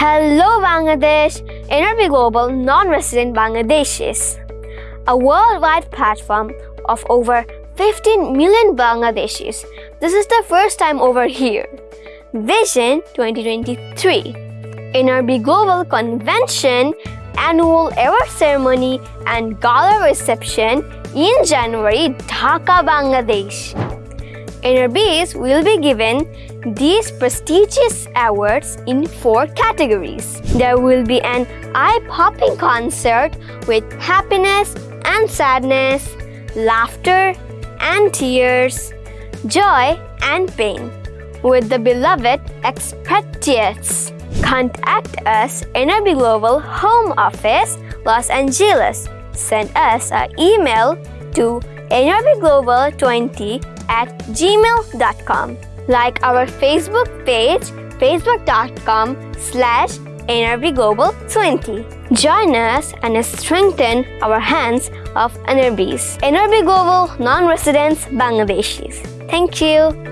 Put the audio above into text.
Hello Bangladesh, NRB Global Non-Resident Bangladeshis, a worldwide platform of over 15 million Bangladeshis. This is the first time over here. Vision 2023, NRB Global Convention, Annual Award Ceremony and Gala Reception in January, Dhaka, Bangladesh. NRBs will be given these prestigious awards in four categories. There will be an eye-popping concert with happiness and sadness, laughter and tears, joy and pain with the beloved expatriates. Contact us NRB Global Home Office, Los Angeles. Send us an email to nrbglobal20 at gmail.com. Like our Facebook page, facebook.com slash nrbglobal20. Join us and strengthen our hands of NRBs. NRB Global Non-Residents Bangladeshis. Thank you.